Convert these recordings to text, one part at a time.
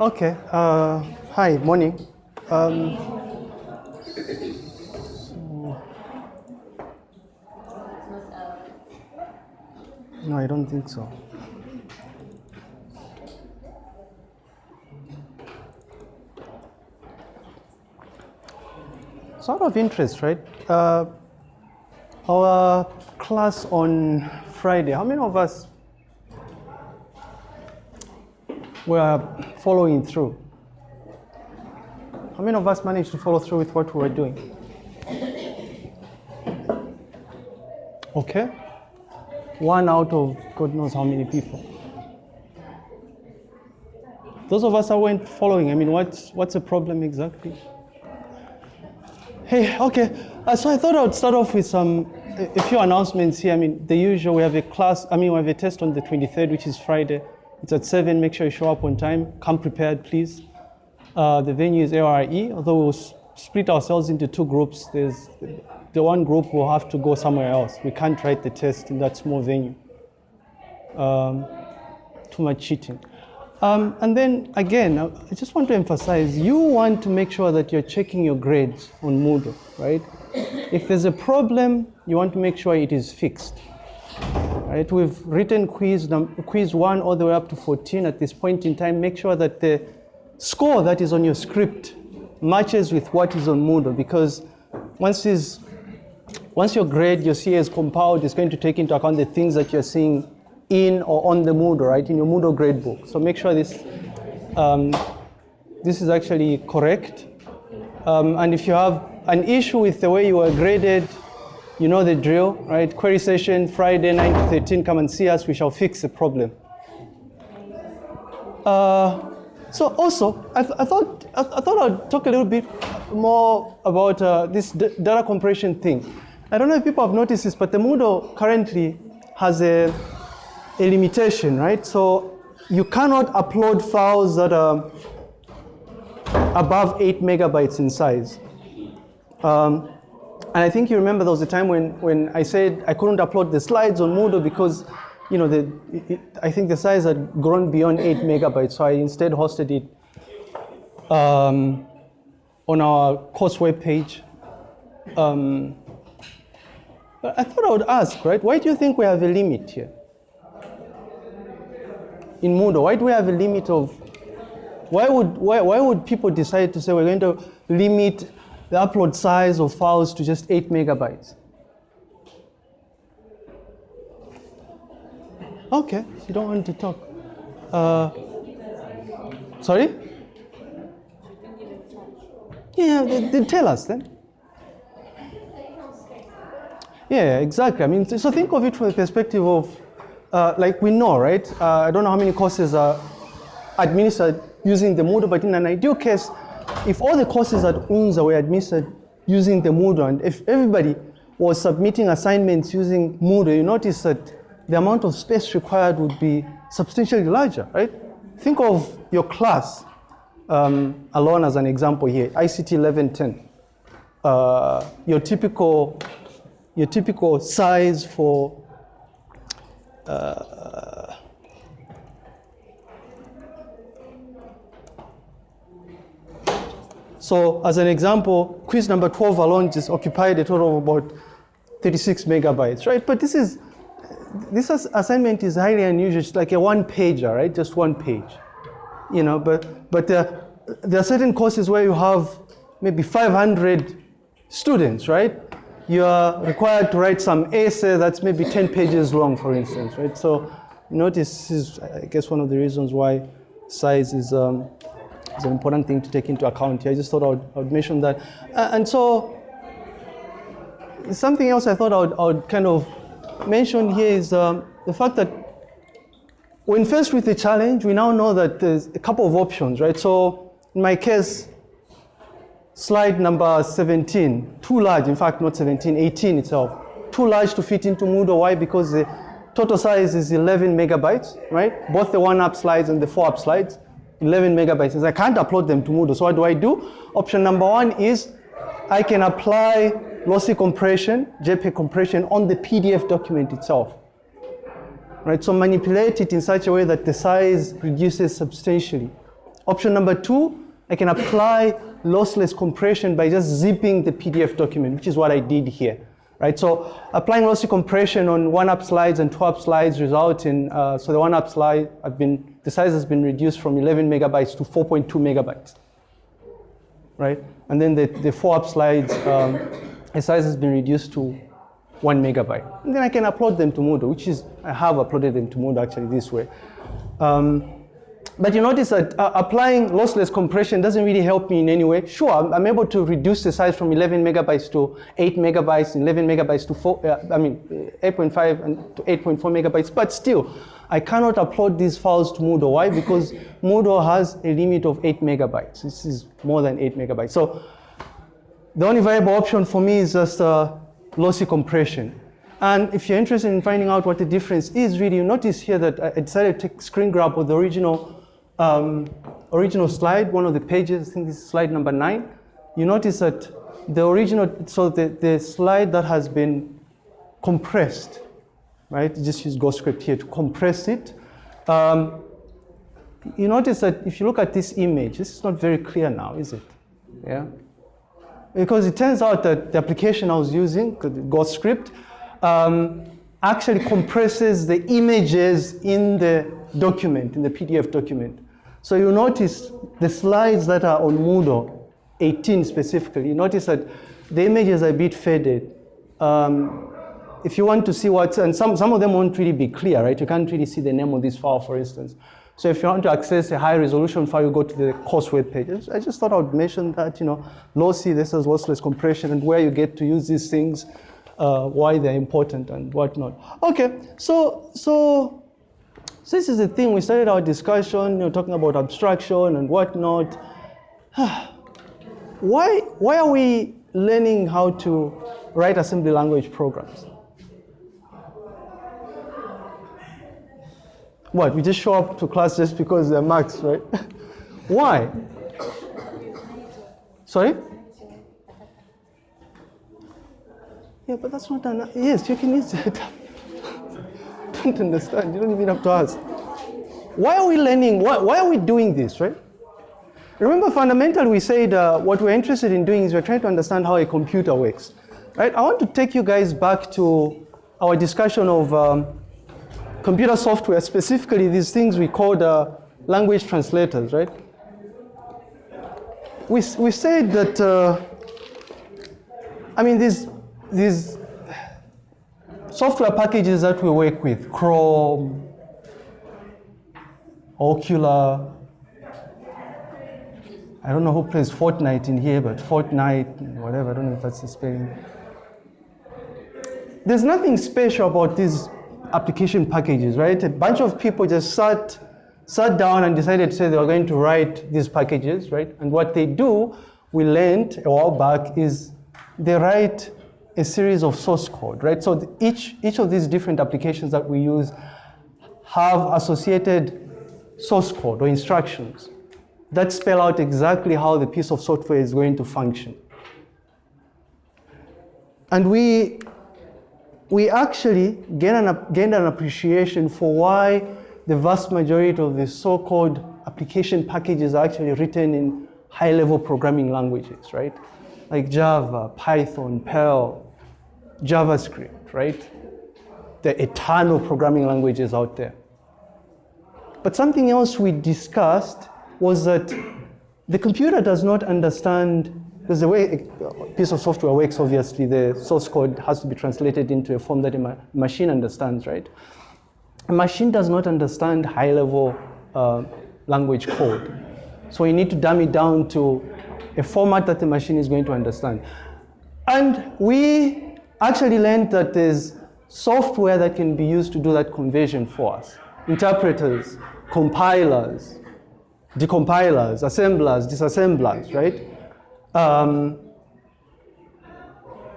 Okay. Uh, hi, morning. Um, no, I don't think so. Sort of interest, right? Uh, our class on Friday, how many of us were following through? How many of us managed to follow through with what we were doing? Okay. One out of God knows how many people. Those of us that weren't following, I mean, what's, what's the problem exactly? Hey, okay. Uh, so I thought I would start off with some, a few announcements here. I mean, the usual, we have a class, I mean, we have a test on the 23rd, which is Friday. It's at 7. Make sure you show up on time. Come prepared, please. Uh, the venue is ARE, although we'll split ourselves into two groups. There's the one group will have to go somewhere else. We can't write the test in that small venue. Um, too much cheating. Um, and then again, I just want to emphasize, you want to make sure that you're checking your grades on Moodle, right? If there's a problem, you want to make sure it is fixed. Right? We've written quiz, quiz one all the way up to 14 at this point in time. Make sure that the score that is on your script matches with what is on Moodle because once is once your grade, your CA is compiled, it's going to take into account the things that you're seeing in or on the Moodle, right, in your Moodle gradebook. So make sure this, um, this is actually correct. Um, and if you have an issue with the way you were graded, you know the drill, right? Query session, Friday, 9 to 13, come and see us, we shall fix the problem. Uh, so also, I, th- I thought I, I thought I'd talk a little bit more about uh, this data compression thing. I don't know if people have noticed this, but the Moodle currently has a, a limitation, right? So you cannot upload files that are above eight megabytes in size. Um, and I think you remember there was a time when, when I said I couldn't upload the slides on Moodle because, you know, the, it, it- I think the size had grown beyond eight megabytes. So I instead hosted it um, on our course webpage. Um, but I thought I would ask, right? Why do you think we have a limit here? In Moodle, why do we have a limit of why would, why, why would people decide to say we're going to limit the upload size of files to just 8 megabytes? Okay, you don't want to talk. Uh, sorry? Yeah, they, then tell us then. Yeah, exactly. I mean, so think of it from the perspective of, uh, like we know, right? Uh, I don't know how many courses are administered using the Moodle, but in an ideal case, if all the courses at UNZA were administered using the Moodle, and if everybody was submitting assignments using Moodle, you notice that the amount of space required would be substantially larger, right? Think of your class um, alone as an example here, ICT 1110. Uh, your typical, your typical size for uh, So as an example, quiz number 12 alone just occupied a total of about 36 megabytes, right? But this is, this assignment is highly unusual. It's like a one pager, right? Just one page, you know, but, but there, there are certain courses where you have maybe 500 students, right? You are required to write some essay that's maybe 10 pages long, for instance, right? So notice this is, I guess, one of the reasons why size is, um, is an important thing to take into account here. I just thought I would, I would mention that. Uh, and so something else I thought I would, I would kind of mention here is um, the fact that when faced with the challenge, we now know that there's a couple of options, right? So in my case, slide number 17, too large, in fact, not 17, 18 itself, too large to fit into Moodle. Why? Because the total size is 11 megabytes, right? Both the one up slides and the four up slides, 11 megabytes. I can't upload them to Moodle. So what do I do? Option number one is I can apply lossy compression, JPEG compression on the PDF document itself. Right, so manipulate it in such a way that the size reduces substantially Option number two, I can apply lossless compression by just zipping the PDF document, which is what I did here. Right, so applying lossy compression on one up slides and two up slides result in, uh, so the one up slide, I've been, the size has been reduced from 11 megabytes to 4.2 megabytes. Right, and then the, the four up slides, um, the size has been reduced to one megabyte. And then I can upload them to Moodle, which is, I have uploaded them to Moodle actually this way. Um, but you notice that uh, applying lossless compression doesn't really help me in any way. Sure, I'm, I'm, able to reduce the size from 11 megabytes to 8 megabytes, 11 megabytes to 4, uh, I mean, 8.5 and to 8.4 megabytes, but still, I cannot upload these files to Moodle. Why? Because Moodle has a limit of 8 megabytes. This is more than 8 megabytes. So the only viable option for me is just uh, lossy compression. And if you're interested in finding out what the difference is, really, you notice here that I decided to take screen grab of the original, um, original slide, one of the pages, I think this is slide number nine. You notice that the original, so the, the slide that has been compressed, right? Just use GhostScript here to compress it. Um, you notice that if you look at this image, this is not very clear now, is it? Yeah. Because it turns out that the application I was using, GhostScript, um, actually compresses the images in the document, in the PDF document. So you notice the slides that are on Moodle, 18 specifically, you notice that the images are a bit faded. Um, if you want to see what's, and some, some of them won't really be clear, right? You can't really see the name of this file, for instance. So if you want to access a high resolution file, you go to the course web page. I just thought I would mention that, you know, lossy, this is lossless compression, and where you get to use these things uh, why they're important and whatnot. Okay, so, so, so this is the thing. We started our discussion, you know, talking about abstraction and whatnot. why, why are we learning how to write assembly language programs? What, we just show up to class just because they're marks, right? why? Sorry? Yeah, but that's not an, yes, you can use it. don't understand, you don't even have to ask. Why are we learning, why, why are we doing this, right? Remember, fundamentally, we said uh, what we're interested in doing is we're trying to understand how a computer works, right? I want to take you guys back to our discussion of um, computer software, specifically these things we call uh, language translators, right? We, we said that, uh, I mean, these these software packages that we work with, Chrome, Okular, I don't know who plays Fortnite in here, but Fortnite, whatever, I don't know if that's the spelling. There's nothing special about these application packages, right? A bunch of people just sat, sat down and decided to say they were going to write these packages, right? And what they do, we learned a while back, is they write a series of source code, right? So each, each of these different applications that we use have associated source code or instructions that spell out exactly how the piece of software is going to function. And we, we actually gain an, gained an appreciation for why the vast majority of the so-called application packages are actually written in high-level programming languages, right? Like Java, Python, Perl, JavaScript, right? There are a ton of programming languages out there. But something else we discussed was that the computer does not understand, because the way a piece of software works, obviously, the source code has to be translated into a form that a ma machine understands, right? A machine does not understand high-level uh, language code. So you need to dumb it down to a format that the machine is going to understand. And we actually learned that there's software that can be used to do that conversion for us. Interpreters, compilers, decompilers, assemblers, disassemblers, right? Um,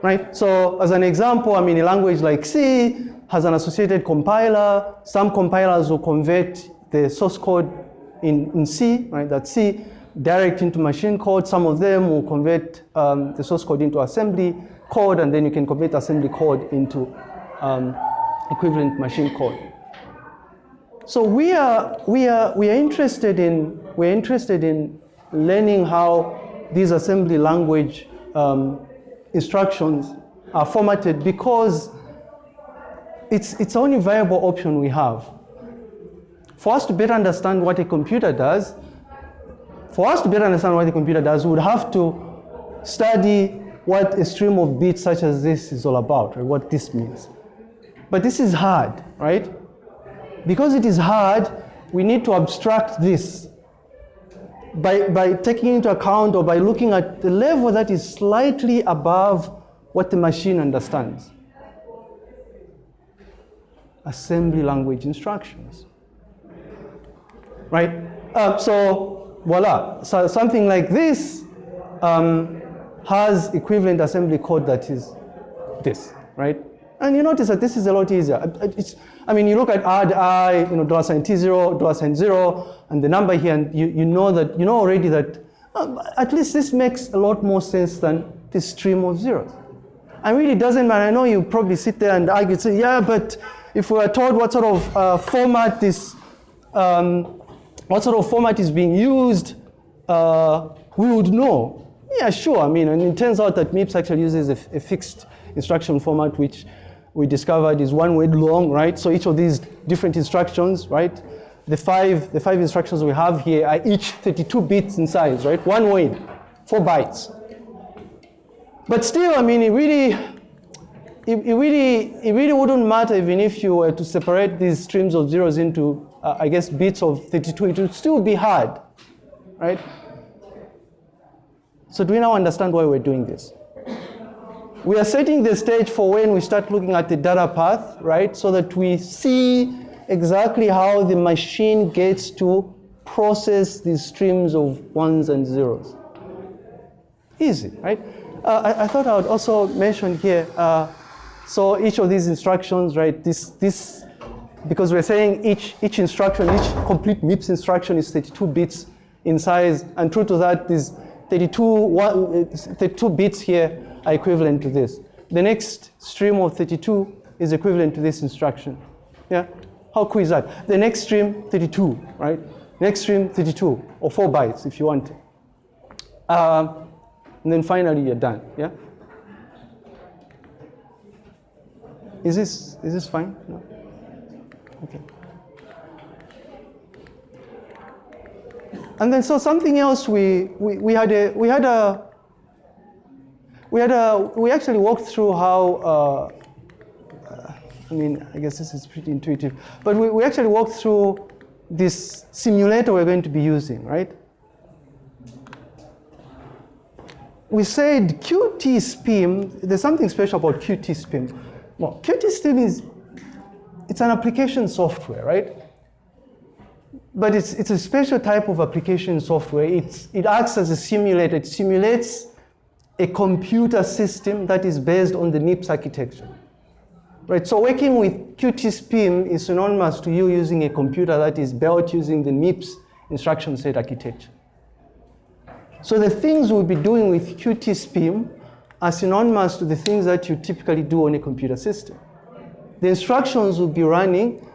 right? So as an example, I mean, a language like C has an associated compiler. Some compilers will convert the source code in, in C, right? That C direct into machine code. Some of them will convert um, the source code into assembly code, and then you can convert assembly code into um, equivalent machine code. So we are, we, are, we are interested in we're interested in learning how these assembly language um, instructions are formatted because it's, it's the only viable option we have. For us to better understand what a computer does, for us to better understand what a computer does, we would have to study what a stream of bits such as this is all about, right? what this means. But this is hard, right? Because it is hard, we need to abstract this by, by taking into account or by looking at the level that is slightly above what the machine understands. Assembly language instructions. Right? Uh, so, voila. So something like this um, has equivalent assembly code that is this, right? And you notice that this is a lot easier. It's, I mean, you look at add i, you know, dollar sign t0, dollar sign zero, and the number here, and you, you know that, you know already that uh, at least this makes a lot more sense than this stream of zeros. And really doesn't matter. I know you probably sit there and argue, say, yeah, but if we are told what sort of uh, format this, um, what sort of format is being used, uh, we would know. Yeah, sure. I mean, and it turns out that MIPS actually uses a, a fixed instruction format, which we discovered is one word long, right? So each of these different instructions, right? The five, the five instructions we have here are each 32 bits in size, right? One word, four bytes. But still, I mean, it really, it, it, really, it really wouldn't matter even if you were to separate these streams of zeros into, uh, I guess, bits of 32. It would still be hard, right? So do we now understand why we're doing this? we are setting the stage for when we start looking at the data path, right? So that we see exactly how the machine gets to process these streams of ones and zeros. Easy, right? Uh, I, I, thought I would also mention here, uh, so each of these instructions, right, this, this, because we're saying each, each instruction, each complete MIPS instruction is 32 bits in size, and true to that, these 32, one, 32 bits here are equivalent to this. The next stream of 32 is equivalent to this instruction. Yeah? How cool is that? The next stream, 32, right? Next stream, 32, or 4 bytes if you want. Um, and then finally you're done, yeah? Is this, is this fine? No? Okay. And then so something else we, we, we had a, we had a, we had a, we actually walked through how, uh, I mean, I guess this is pretty intuitive, but we, we actually walked through this simulator we're going to be using, right? We said QtSpim, there's something special about QtSpim. Well, QtSpim is, it's an application software, right? But it's, it's a special type of application software. It's, it acts as a simulator. It simulates a computer system that is based on the MIPS architecture. Right, so working with QtSpim is synonymous to you using a computer that is built using the MIPS instruction set architecture. So the things we'll be doing with QtSpim are synonymous to the things that you typically do on a computer system. The instructions will be running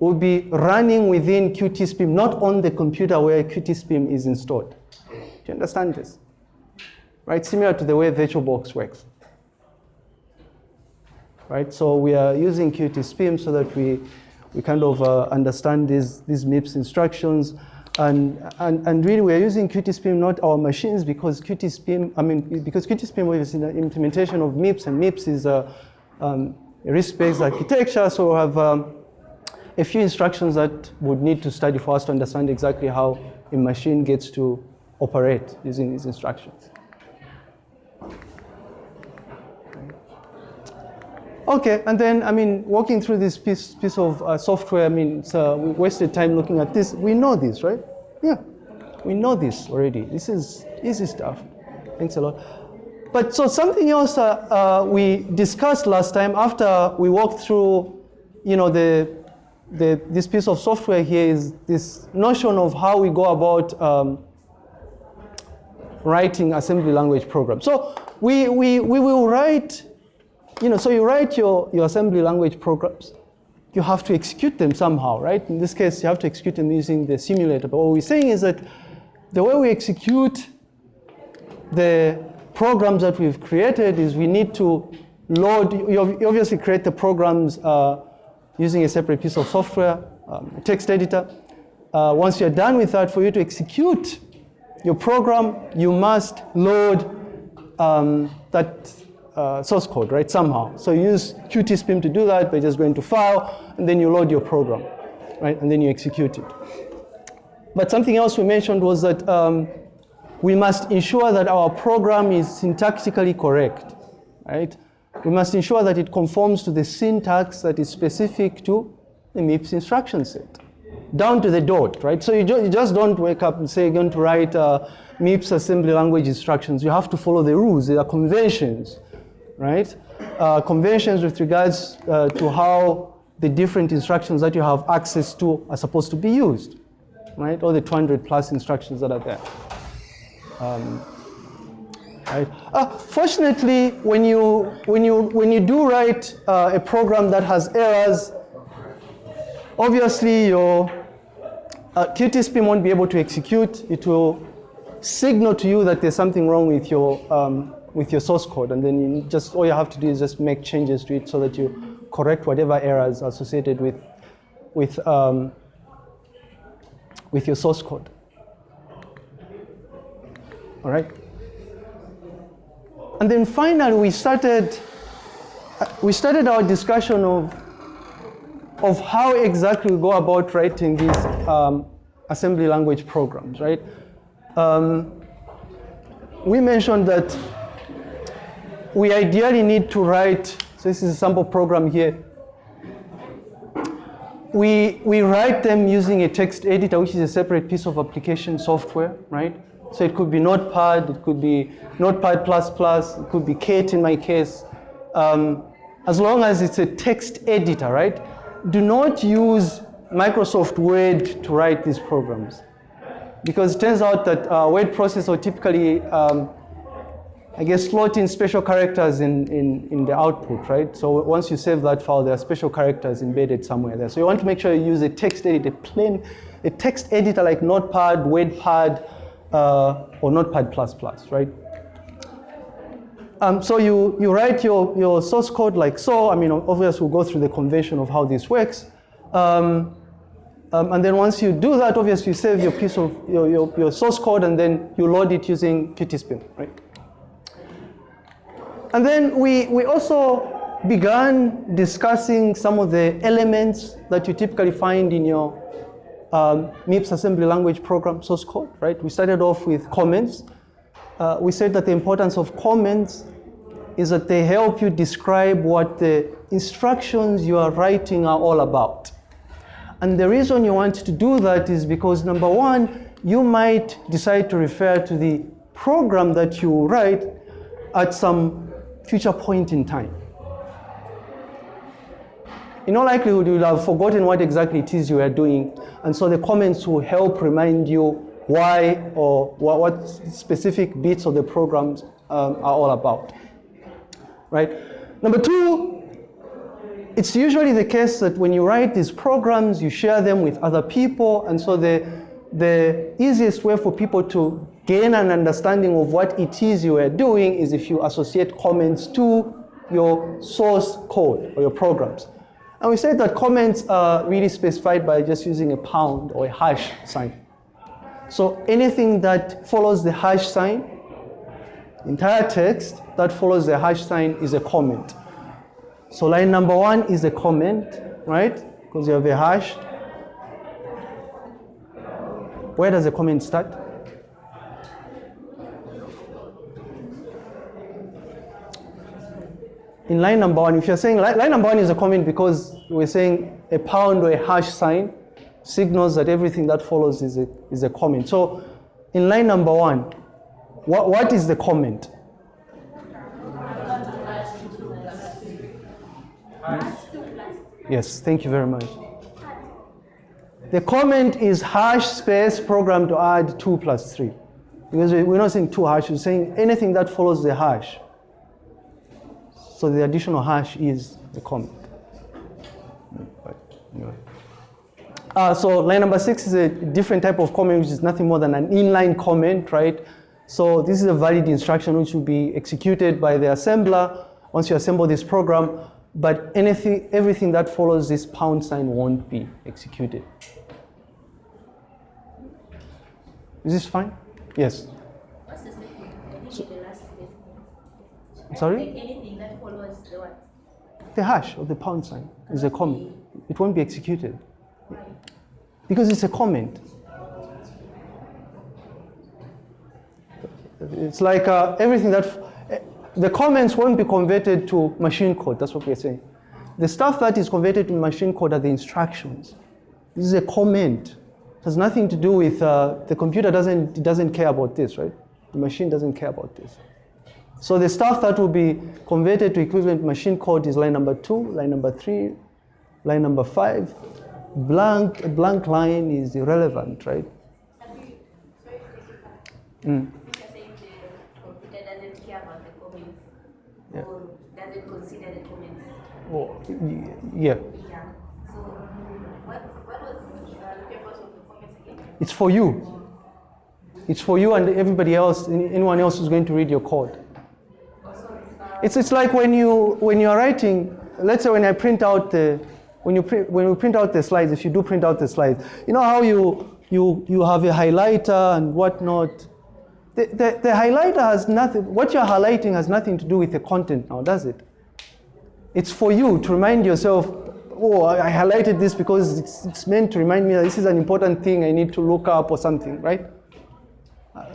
will be running within QtSpim, not on the computer where QtSpim is installed. Do you understand this? right? Similar to the way VirtualBox works. Right, so we are using QtSpim so that we, we kind of uh, understand these, these MIPS instructions. And, and, and really we're using QtSpim, not our machines, because QtSpim, I mean, because QtSpim is in the implementation of MIPS, and MIPS is a, um, a RISC-based architecture, so we have um, a few instructions that would need to study for us to understand exactly how a machine gets to operate using these instructions. Okay, and then, I mean, walking through this piece, piece of uh, software, I mean, uh, we wasted time looking at this. We know this, right? Yeah, we know this already. This is easy stuff. Thanks a lot. But so something else uh, uh, we discussed last time after we walked through, you know, the, the, this piece of software here is this notion of how we go about um, writing assembly language programs. So we, we, we will write you know, so you write your, your assembly language programs, you have to execute them somehow, right? In this case, you have to execute them using the simulator. But what we're saying is that the way we execute the programs that we've created is we need to load, you obviously create the programs uh, using a separate piece of software, um, text editor. Uh, once you're done with that, for you to execute your program, you must load um, that uh, source code, right, somehow. So you use QtSpim to do that by just going to File, and then you load your program, right, and then you execute it. But something else we mentioned was that um, we must ensure that our program is syntactically correct, right? We must ensure that it conforms to the syntax that is specific to the MIPS instruction set, down to the dot, right? So you, you just don't wake up and say you're going to write uh, MIPS assembly language instructions. You have to follow the rules. There are conventions right? Uh, conventions with regards uh, to how the different instructions that you have access to are supposed to be used, right? All the 200 plus instructions that are there. Um, right? Uh, fortunately, when you, when, you, when you do write uh, a program that has errors, obviously your uh, won't be able to execute. It will signal to you that there's something wrong with your um, with your source code, and then you just all you have to do is just make changes to it so that you correct whatever errors associated with with um, with your source code. All right. And then finally, we started we started our discussion of of how exactly we go about writing these um, assembly language programs, right? Um, we mentioned that we ideally need to write, so this is a sample program here. We, we write them using a text editor, which is a separate piece of application software, right? So it could be Notepad, it could be Notepad++, it could be Kate in my case. Um, as long as it's a text editor, right? Do not use Microsoft Word to write these programs. Because it turns out that uh, word processor typically um, I guess, slot in special characters in, in, in the output, right? So once you save that file, there are special characters embedded somewhere there. So you want to make sure you use a text editor, plain, a text editor like Notepad, WordPad, uh, or Notepad++, right? Um, so you, you write your, your source code like so. I mean, obviously we'll go through the convention of how this works. Um, um, and then once you do that, obviously you save your piece of your, your, your source code and then you load it using QtSpim, right? And then we, we also began discussing some of the elements that you typically find in your um, MIPS assembly language program source code, right? We started off with comments. Uh, we said that the importance of comments is that they help you describe what the instructions you are writing are all about. And the reason you want to do that is because number one, you might decide to refer to the program that you write at some future point in time. In all likelihood, you will have forgotten what exactly it is you are doing, and so the comments will help remind you why or what, what specific bits of the programs um, are all about. Right? Number two, it's usually the case that when you write these programs, you share them with other people, and so the, the easiest way for people to gain an understanding of what it is you are doing is if you associate comments to your source code or your programs. And we said that comments are really specified by just using a pound or a hash sign. So anything that follows the hash sign, entire text that follows the hash sign is a comment. So line number one is a comment, right? Because you have a hash. Where does the comment start? In line number one, if you're saying line, number one is a comment because we're saying a pound or a hash sign signals that everything that follows is a, is a comment. So in line number one, what, what is the comment? Yes, thank you very much. The comment is hash space program to add 2 plus 3. Because we're not saying 2 hash, we're saying anything that follows the hash. So the additional hash is the comment. Right. Anyway. Uh, so line number six is a different type of comment, which is nothing more than an inline comment, right? So this is a valid instruction which will be executed by the assembler once you assemble this program, but anything, everything that follows this pound sign won't be executed. Is this fine? Yes. What's the? I didn't get the last statement. Sorry? Anything that follows the what? The hash or the pound sign is a comment. It won't be executed because it's a comment. It's like uh, everything that eh, the comments won't be converted to machine code. That's what we're saying. The stuff that is converted to machine code are the instructions. This is a comment. It has nothing to do with uh, the computer. Doesn't it doesn't care about this, right? The machine doesn't care about this. So the stuff that will be converted to equivalent machine code is line number two, line number three, line number five. Blank, a blank line is irrelevant, right? Mm. Yeah. y- yeah. So it's for you. It's for you and everybody else, anyone else who's going to read your code. It's, it's like when you when you are writing. Let's say when I print out the when you print when we print out the slides. If you do print out the slides, you know how you you you have a highlighter and whatnot. The, the, the highlighter has nothing. What you're highlighting has nothing to do with the content now, does it? It's for you to remind yourself. Oh, I highlighted this because it's, it's meant to remind me that this is an important thing I need to look up or something, right?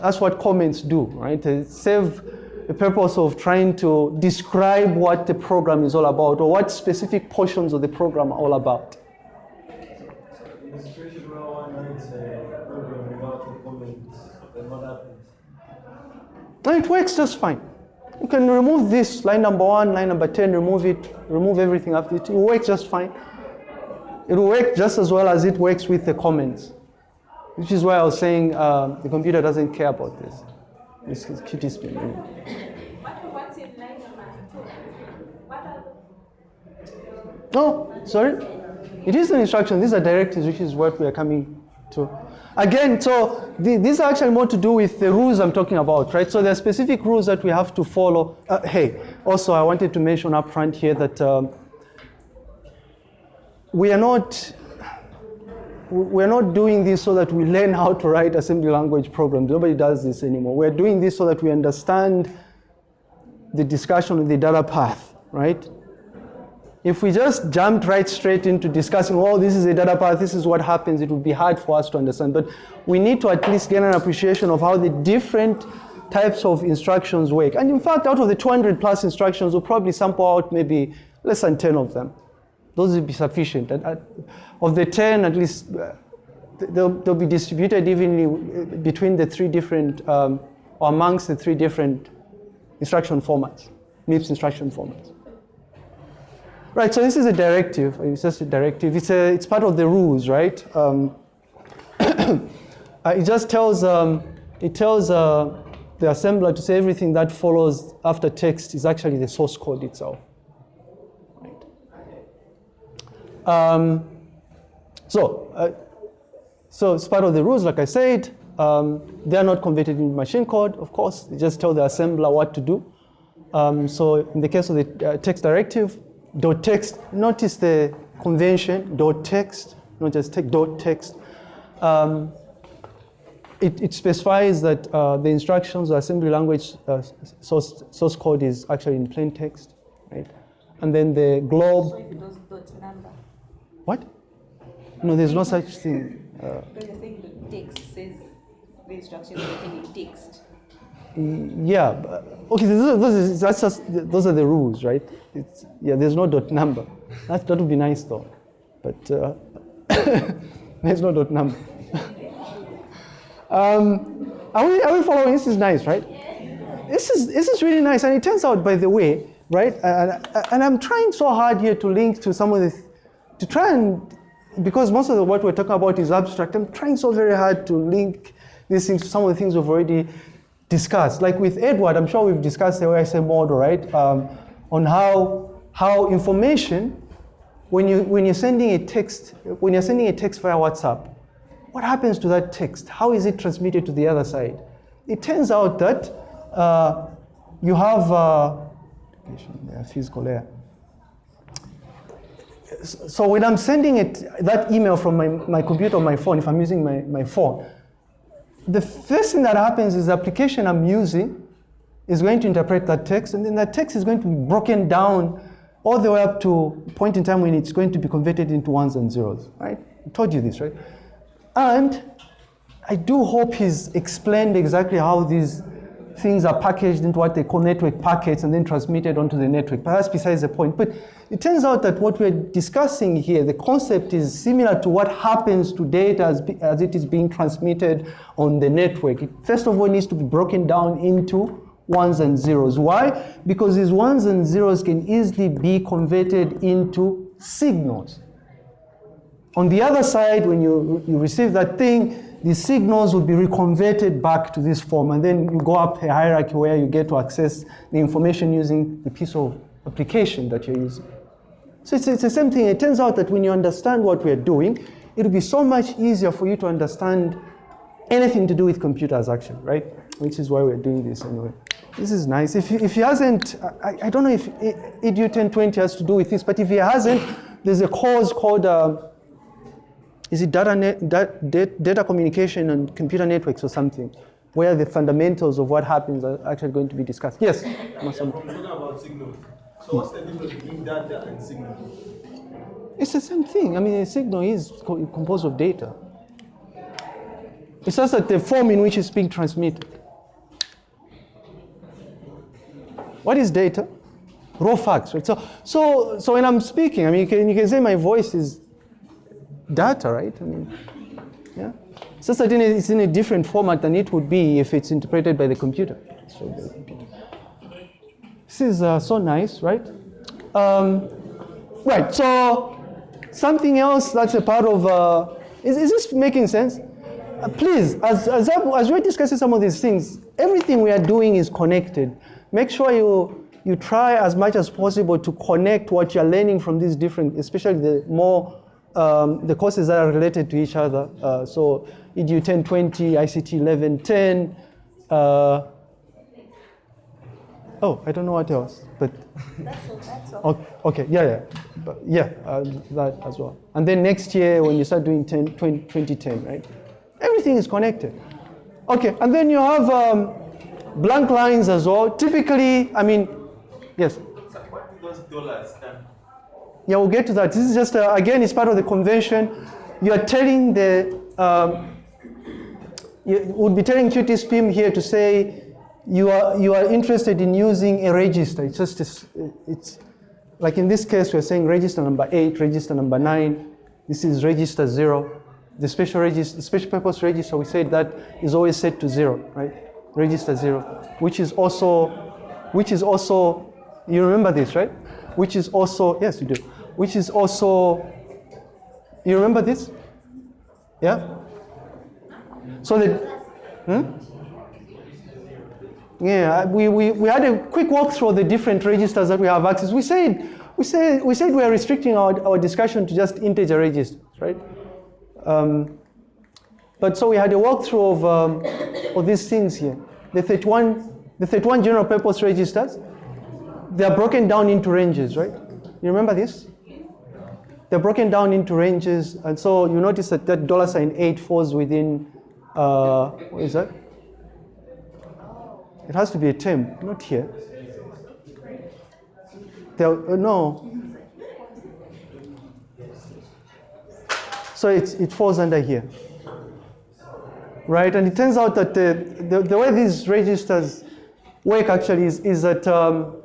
That's what comments do, right? They serve the purpose of trying to describe what the program is all about or what specific portions of the program are all about. And it works just fine. You can remove this line number one, line number 10, remove it, remove everything after it. It will work just fine. It will work just as well as it works with the comments, which is why I was saying uh, the computer doesn't care about this. No, sorry. It is an instruction. These are directives, which is what we are coming to. Again, so the, these are actually more to do with the rules I'm talking about, right? So there are specific rules that we have to follow. Uh, hey, also I wanted to mention up front here that um, we are not we're not doing this so that we learn how to write assembly language programs. Nobody does this anymore. We're doing this so that we understand the discussion of the data path, right? If we just jumped right straight into discussing, oh, this is a data path, this is what happens, it would be hard for us to understand. But we need to at least get an appreciation of how the different types of instructions work. And in fact, out of the 200 plus instructions, we'll probably sample out maybe less than 10 of them. Those will be sufficient. And uh, of the 10, at least uh, they'll, they'll be distributed evenly uh, between the three different, um, or amongst the three different instruction formats, MIPS instruction formats. Right, so this is a directive. It's just a directive. It's, a, it's part of the rules, right? Um, uh, it just tells, um, it tells uh, the assembler to say everything that follows after text is actually the source code itself. Right. Um, so, uh, so it's part of the rules, like I said. Um, they are not converted into machine code, of course. They just tell the assembler what to do. Um, so in the case of the uh, text directive, dot text, notice the convention, dot text, not just text, dot text. Um, it, it specifies that uh, the instructions assembly language uh, source, source code is actually in plain text, right? And then the globe, So if it does dot number, what? No, there's no such thing. Uh, because you're saying the text says the instructions written in text. Yeah, okay, those is, that's just, those are the rules, right? It's, yeah, there's no dot number. That, that would be nice though, but uh, there's no dot number. um, are, we, are we following? This is nice, right? This is, this is really nice, and it turns out, by the way, right, and, and I'm trying so hard here to link to some of the, th- to try and, because most of the, what we're talking about is abstract, I'm trying so very hard to link these things to some of the things we've already discussed. Like with Edward, I'm sure we've discussed the OSI model, right? Um, on how, how information when you when you're sending a text when you're sending a text via WhatsApp, what happens to that text? How is it transmitted to the other side? It turns out that uh, you have uh, physical layer. So when I'm sending it that email from my, my computer or my phone, if I'm using my, my phone, the first thing that happens is the application I'm using is going to interpret that text, and then that text is going to be broken down all the way up to a point in time when it's going to be converted into ones and zeros, right? I told you this, right? And I do hope he's explained exactly how these things are packaged into what they call network packets and then transmitted onto the network. But that's besides the point. But it turns out that what we're discussing here, the concept is similar to what happens to data as, as it is being transmitted on the network. It first of all it needs to be broken down into ones and zeros. Why? Because these ones and zeros can easily be converted into signals. On the other side, when you, you receive that thing, the signals will be reconverted back to this form, and then you go up a hierarchy where you get to access the information using the piece of application that you're using. So it's, it's the same thing. It turns out that when you understand what we're doing, it'll be so much easier for you to understand anything to do with computers, actually, right? Which is why we're doing this anyway. This is nice. If if he hasn't, I, I don't know if EDU 1020 has to do with this, but if he hasn't, there's a course called uh, is it data, net, data, data communication and computer networks or something, where the fundamentals of what happens are actually going to be discussed? Yes? Talking about signals. So what's the difference between data and signal? It's the same thing. I mean, a signal is composed of data. It's just that the form in which it's being transmitted. What is data? Raw facts, right? So, so, so when I'm speaking, I mean, you can, you can say my voice is data, right? I mean, yeah. Just it's in a different format than it would be if it's interpreted by the computer. This is uh, so nice, right? Um, right, so something else that's a part of, uh, is, is this making sense? Uh, please, as, as, as we're discussing some of these things, everything we are doing is connected. Make sure you, you try as much as possible to connect what you're learning from these different, especially the more um, the courses that are related to each other. Uh, so EDU 1020, ICT 1110. Uh, oh, I don't know what else, but. That's all, that's all. Okay, okay yeah, yeah, but yeah, uh, that as well. And then next year when you start doing 10, 20, 2010, right? Everything is connected. Okay, and then you have um, blank lines as well. Typically, I mean, yes? So what do those dollars stand yeah, we'll get to that. This is just, uh, again, it's part of the convention. You are telling the, um, you would be telling QtSpim here to say you are, you are interested in using a register. It's just, it's, it's like in this case, we're saying register number eight, register number nine. This is register zero. The special register, special purpose register, we said that is always set to zero, right? Register zero, which is also, which is also, you remember this, right? Which is also, yes, you do which is also, you remember this? Yeah? So the, hmm? Yeah, we, we, we had a quick walk through the different registers that we have access. We said, we said, we said we are restricting our, our discussion to just integer registers, right? Um, but so we had a walkthrough of, um, of these things here. The 31, the 31 general purpose registers, they are broken down into ranges, right? You remember this? They're broken down into ranges, and so you notice that that dollar sign eight falls within, uh, what is that? It has to be a term, not here. Uh, no. So it, it falls under here. Right, and it turns out that the, the, the way these registers work actually is, is that um,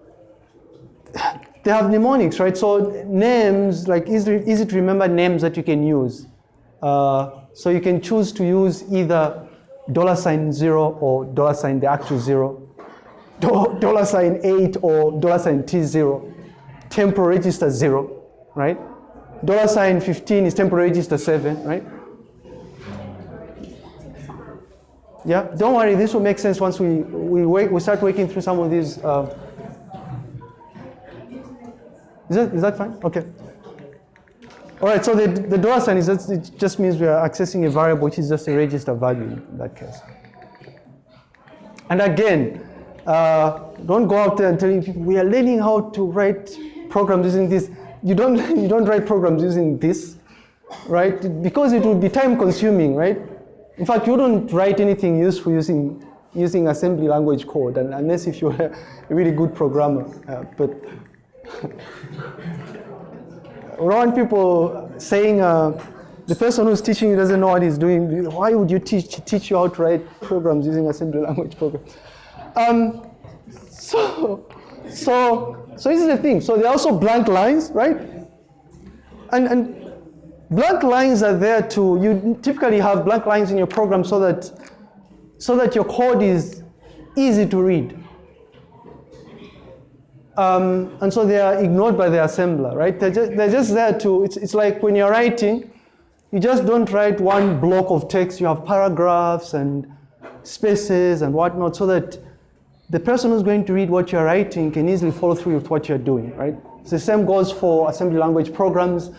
they have mnemonics, right? So names, like easy, easy to remember names that you can use. Uh, so you can choose to use either dollar sign zero or dollar sign the actual zero, dollar sign eight or dollar sign T zero, temporary register zero, right? Dollar sign 15 is temporary register seven, right? Yeah, don't worry, this will make sense once we, we, wait, we start working through some of these uh, Is that, is that fine? Okay. All right, so the, the dollar sign is just, it just means we are accessing a variable which is just a register value in that case. And again, uh, don't go out there and telling people we are learning how to write programs using this. You don't you don't write programs using this, right? Because it would be time consuming, right? In fact, you don't write anything useful using using assembly language code, and, unless if you're a really good programmer. Uh, but Don't people saying uh, the person who's teaching you doesn't know what he's doing. Why would you teach teach you how to write programs using assembly language program? Um, so, so, so this is the thing. So there are also blank lines, right? And and blank lines are there to. You typically have blank lines in your program so that so that your code is easy to read. Um, and so they are ignored by the assembler, right? They're just, they're just there to, it's, it's like when you're writing, you just don't write one block of text, you have paragraphs and spaces and whatnot so that the person who's going to read what you're writing can easily follow through with what you're doing, right? So the same goes for assembly language programs.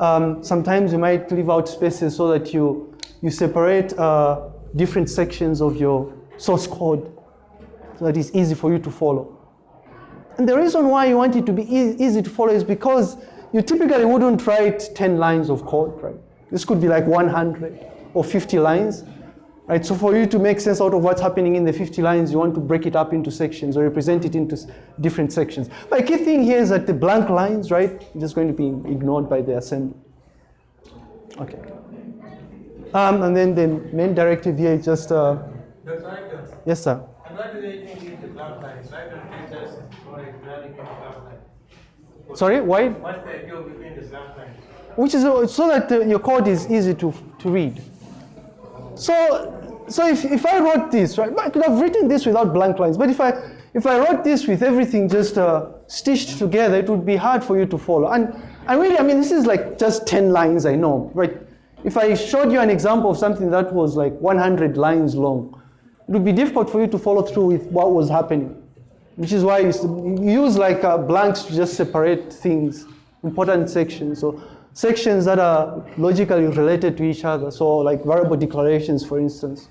Um, sometimes you might leave out spaces so that you, you separate uh, different sections of your source code so that it's easy for you to follow. And the reason why you want it to be e easy to follow is because you typically wouldn't write 10 lines of code, right? This could be like 100 or 50 lines, right? So for you to make sense out of what's happening in the 50 lines, you want to break it up into sections or represent it into different sections. But the key thing here is that the blank lines, right, are just going to be ignored by the assembly. Okay. Um, and then the main directive here is just, uh, yes, sir. And why do they think the black lines? Why don't they just draw a graphic on black lines? Sorry, why? What's the idea between the black which is so that uh, your code is easy to, to read. So, so if, if I wrote this, right, I could have written this without blank lines, but if I, if I wrote this with everything just uh, stitched together, it would be hard for you to follow. And, and really, I mean, this is like just 10 lines, I know, right? If I showed you an example of something that was like 100 lines long, it would be difficult for you to follow through with what was happening, which is why you use like uh, blanks to just separate things, important sections. So sections that are logically related to each other. So like variable declarations, for instance,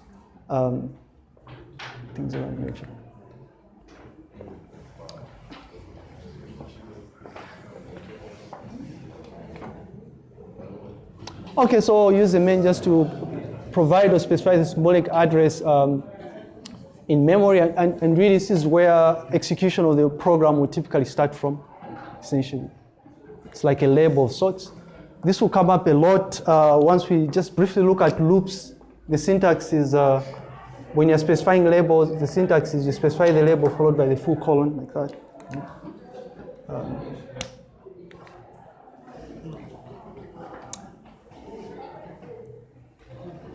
um, things that nature. Okay, so use the main just to provide or specify the symbolic address um, in memory, and, and really this is where execution of the program would typically start from, essentially. It's like a label of sorts. This will come up a lot uh, once we just briefly look at loops. The syntax is, uh, when you're specifying labels, the syntax is you specify the label followed by the full colon, like that. Um,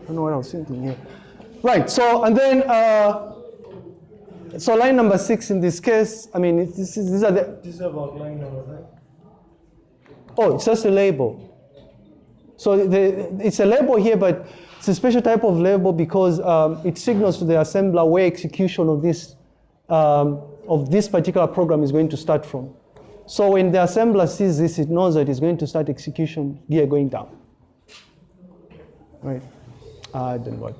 I don't know what I was thinking here. Right, so, and then, uh, so line number six in this case, I mean, this is, these are the, This is about line number, right? oh, it's just a label. So the, it's a label here, but it's a special type of label because um, it signals to the assembler where execution of this, um, of this particular program is going to start from. So when the assembler sees this, it knows that it's going to start execution gear going down. Right, uh, then what?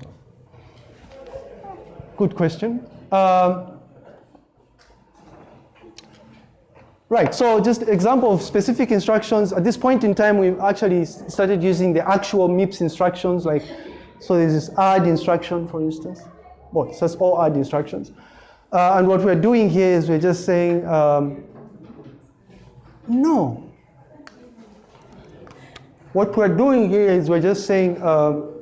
Good question. Um, Right, so just example of specific instructions. At this point in time, we've actually started using the actual MIPS instructions, like, so there's this add instruction, for instance. Well, it says all add instructions. Uh, and what we're doing here is we're just saying, um, no. What we're doing here is we're just saying, um,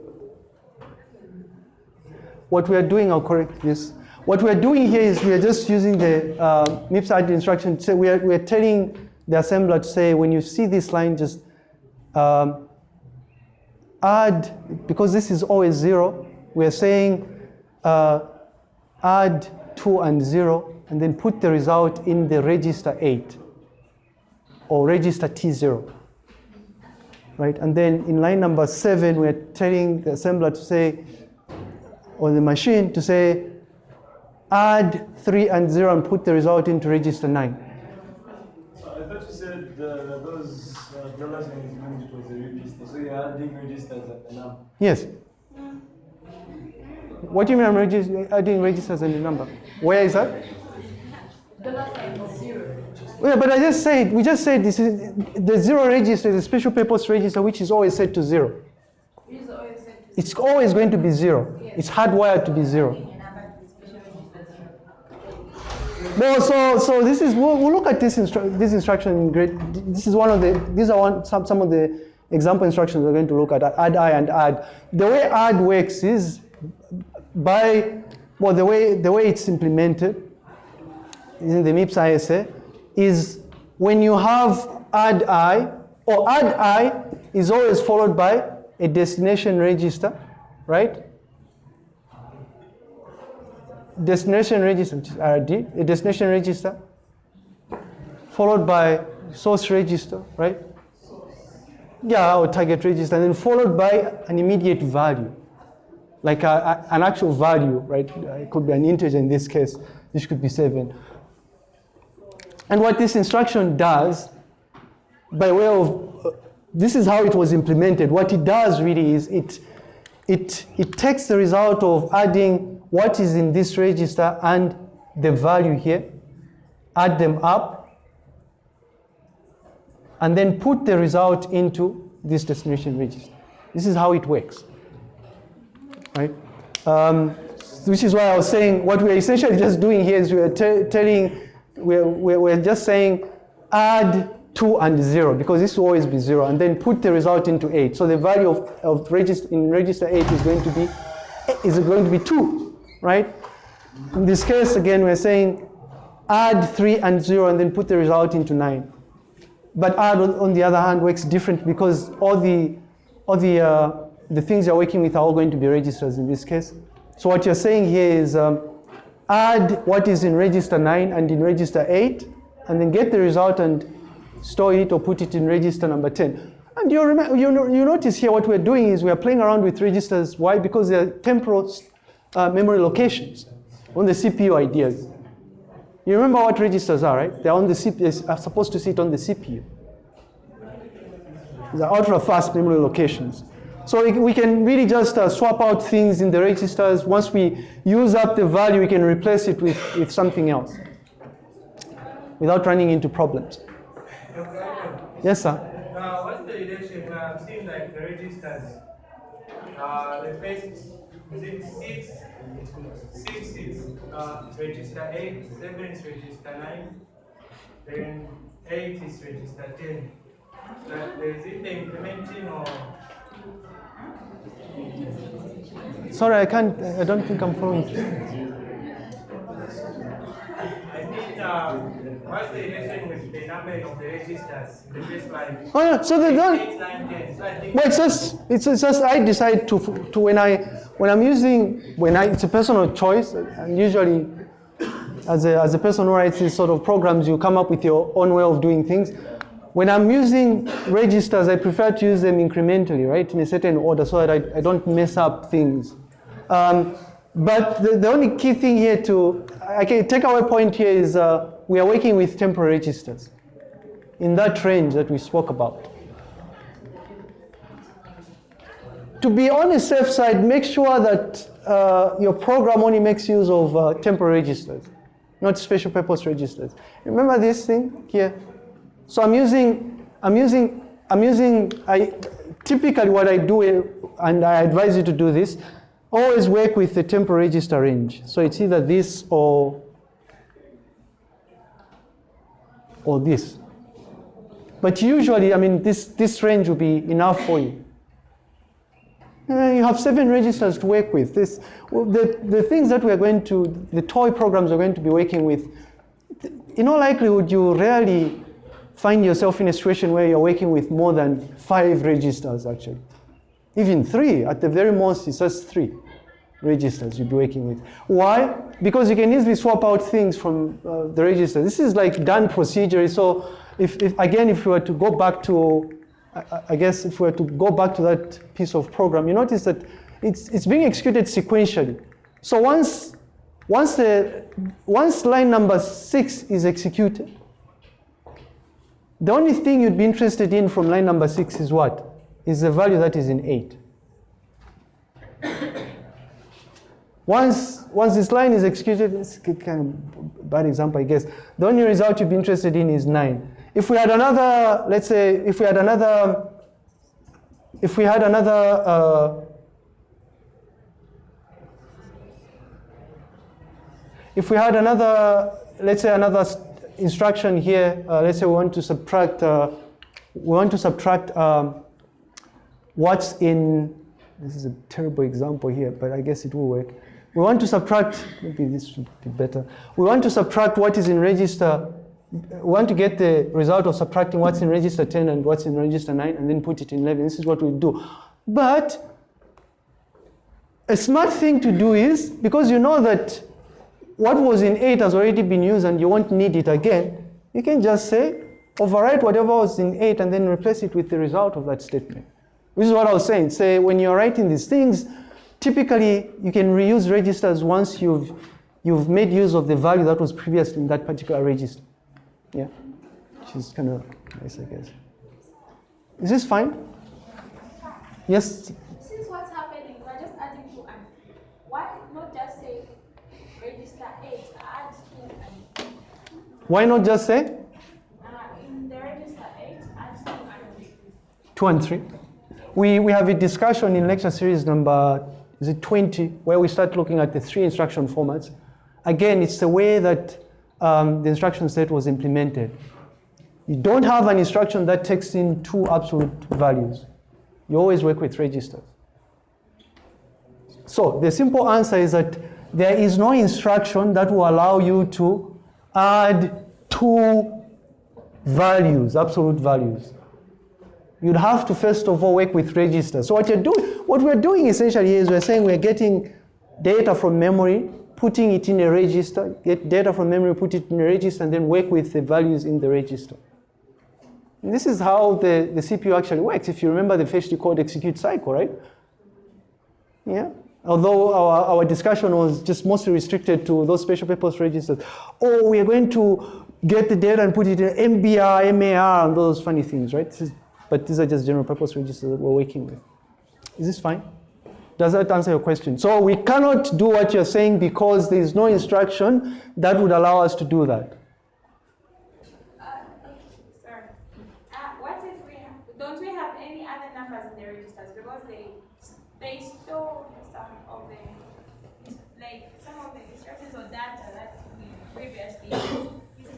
what we are doing, I'll correct this. What we're doing here is we're just using the uh, MIPS add instruction. So we're, we're telling the assembler to say, when you see this line, just um, add, because this is always zero, we're saying uh, add two and zero, and then put the result in the register eight, or register T0. Right, and then in line number seven, we're telling the assembler to say, or the machine to say, add 3 and 0 and put the result into register 9. So I thought you said uh, those uh, dollar signs meant it was a we are adding registers and the number. Yes. What do you mean I'm regis- adding registers and the number? Where is that? Dollar sign is zero. Yeah, but I just said, we just said this is, the zero register is a special purpose register which is always set to zero. It is always set to It's always going to be zero. It's hardwired to be zero. a number to the special register No, so so this is we'll, we'll look at this instru- this instruction in grade. This is one of the these are one some some of the example instructions we're going to look at add i and add. The way add works is by well the way the way it's implemented in the MIPS ISA is when you have add i or add i is always followed by a destination register, right? Destination register, which is RD, a destination register, followed by source register, right? Yeah, or target register, and then followed by an immediate value, like a, a- an actual value, right? Uh, It could be an integer in this case, this could be seven. And what this instruction does, by way of, uh, this is how it was implemented. What it does really is it, it, it takes the result of adding what is in this register and the value here, add them up, and then put the result into this destination register. This is how it works, right? Um, which is why I was saying what we're essentially just doing here is we're telling, we're, we're, just saying add 2 and 0 because this will always be 0 and then put the result into 8. So the value of, of register, in register 8 is going to be is going to be 2, right? In this case, again, we're saying add 3 and 0 and then put the result into 9. But add, on, the other hand, works different because all the, all the, uh, the things you're working with are all going to be registers in this case. So what you're saying here is um, add what is in register 9 and in register 8, and then get the result and store it or put it in register number 10. And you, remember, you, you notice here what we're doing is we're playing around with registers. Why? Because they're temporal uh, memory locations on the CPU ideas. You remember what registers are, right? They're on the CPU, are supposed to sit on the CPU. These are ultra fast memory locations. So we- can really just uh, swap out things in the registers. Once we use up the value, we can replace it with, with something else without running into problems. Yes, sir? Uh, what's the relation? I've seen like the registers. Uh, the first is it six, six is uh, register eight, seven is register nine, then eight is register ten. Like, is it the implementing or Sorry, I can't, I don't think I'm following. I mean, uh, what's the relation with the number of the registers in the first line? Oh, yeah, so they don't. Eight, nine, ten. So I think Well, it's just, it's, it's just I decide to, to when I, when I'm using, when I, it's a personal choice, and usually, as a, as a person who writes these sort of programs, you come up with your own way of doing things. When I'm using registers, I prefer to use them incrementally, right, in a certain order, so that I, I don't mess up things. Um, but the, the only key thing here to, I can take away point here is uh, we are working with temporary registers in that range that we spoke about. To be on the safe side, make sure that uh, your program only makes use of uh, temporary registers, not special purpose registers. Remember this thing here? So I'm using, I'm using, I'm using, I, typically what I do, and I advise you to do this, always work with the temporary register range. So it's either this or, or this. But usually, I mean, this, this range will be enough for you. Uh, you have seven registers to work with. This, the, the things that we're going to, the toy programs we're going to be working with, in all likelihood, you rarely find yourself in a situation where you're working with more than five registers, actually. Even three, at the very most, it's just three registers you'll be working with. Why? Because you can easily swap out things from uh, the register. This is like done procedure. So, if, if again, if we were to go back to I- I guess if we were to go back to that piece of program, you notice that it's, it's being executed sequentially. So once, once, the, once line number six is executed, the only thing you'd be interested in from line number six is what? is the value that is in 8. Once, once this line is executed, it's kind of bad example, I guess. The only result you'd be interested in is 9. If we had another, let's say, if we had another, if we had another, uh, if we had another, let's say another instruction here, uh, let's say we want to subtract, uh, we want to subtract um, what's in, this is a terrible example here, but I guess it will work. We want to subtract, maybe this should be better. We want to subtract what is in register, we want to get the result of subtracting what's in register 10 and what's in register 9 and then put it in 11. This is what we do. But a smart thing to do is, because you know that what was in 8 has already been used and you won't need it again, you can just say, overwrite whatever was in 8 and then replace it with the result of that statement. This is what I was saying. Say, when you're writing these things, typically you can reuse registers once you've, you've made use of the value that was previously in that particular register. Yeah, which is kind of nice, I guess. Is this fine? Yes? Since what's happening, we're just adding two and why not just say register eight, add two and Why not just say uh, in the register eight, add two and 2 and 3? We, we have a discussion in lecture series number, is it 20, where we start looking at the three instruction formats. Again, it's the way that um, the instruction set was implemented. You don't have an instruction that takes in two absolute values. You always work with registers. So the simple answer is that there is no instruction that will allow you to add two values, absolute values. You'd have to first of all work with registers. So what you're doing, what we're doing essentially is we're saying we're getting data from memory, putting it in a register, get data from memory, put it in a register, and then work with the values in the register. And this is how the, the CPU actually works. If you remember the fetch decode execute cycle, right? Yeah. Although our, our discussion was just mostly restricted to those special purpose registers. Or we are going to get the data and put it in MBR, MAR, and those funny things, right? Is, but these are just general purpose registers that we're working with. Is this fine? Does that answer your question? So we cannot do what you're saying because there is no instruction that would allow us to do that. Uh, sorry. Uh, what if we have, don't we have any other numbers in the registers because they they store some of the like some of the instructions or data that we previously used.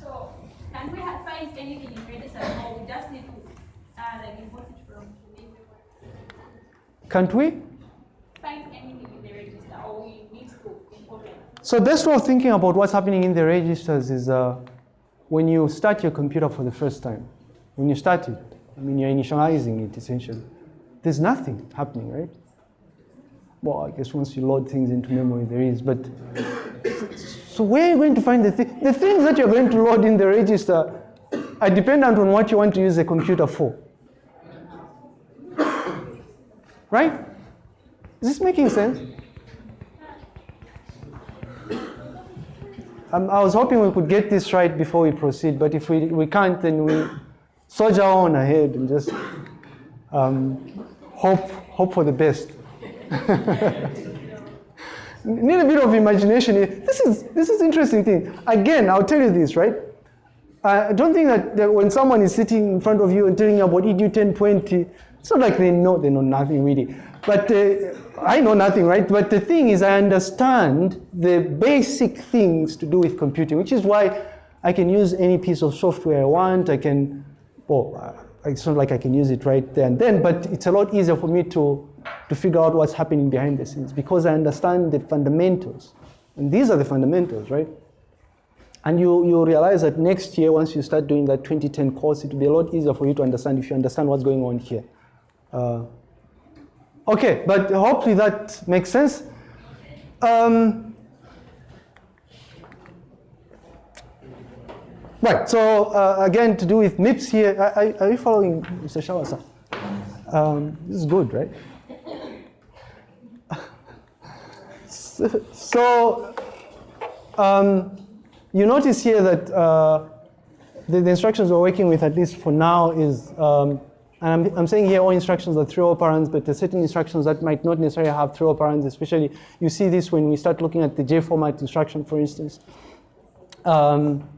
So can we have, find anything in registers or we just need to uh, like import it from Can't we? find anything in the register or we need to? So best way of thinking about what's happening in the registers is uh, when you start your computer for the first time. When you start it, I mean you're initializing it essentially. There's nothing happening, right? Well, I guess once you load things into memory, there is. But so where are you going to find the thing? The things that you're going to load in the register are dependent on what you want to use the computer for. Right? Is this making sense? Um, I was hoping we could get this right before we proceed, but if we, we can't, then we soldier on ahead and just um, hope, hope for the best. Need a bit of imagination. This is, this is interesting thing. Again, I'll tell you this, right? I don't think that, that when someone is sitting in front of you and telling you about EDU 1020, it's not like they know, they know nothing really. But uh, I know nothing, right? But the thing is, I understand the basic things to do with computing, which is why I can use any piece of software I want. I can, well, uh, it's not like I can use it right there and then, but it's a lot easier for me to, to figure out what's happening behind the scenes because I understand the fundamentals. And these are the fundamentals, right? And you, you realize that next year, once you start doing that 2010 course, it will be a lot easier for you to understand if you understand what's going on here. Uh, okay, but hopefully that makes sense. Um, right, so uh, again, to do with MIPS here, are, are- you following Mr. Shawasa? Um, this is good, right? so, so um, you notice here that uh, the, the instructions we're working with, at least for now, is um, And I'm, I'm saying here all instructions are three operands, but there's certain instructions that might not necessarily have three operands, especially you see this when we start looking at the J format instruction, for instance. Um,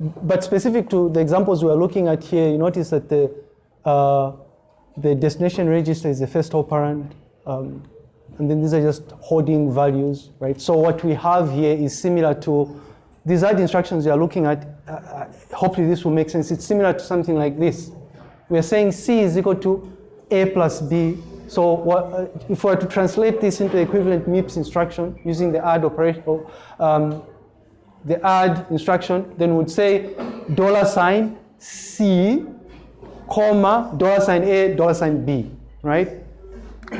but specific to the examples we are looking at here, you notice that the, uh, the destination register is the first operand. Um, and then these are just holding values, right? So what we have here is similar to these are the instructions we are looking at. Uh, uh, hopefully this will make sense. It's similar to something like this. We are saying C is equal to A plus B. So what, uh, if we were to translate this into equivalent MIPS instruction using the add operator, um, the add instruction, then we would say dollar sign C, comma, dollar sign A, dollar sign B, right?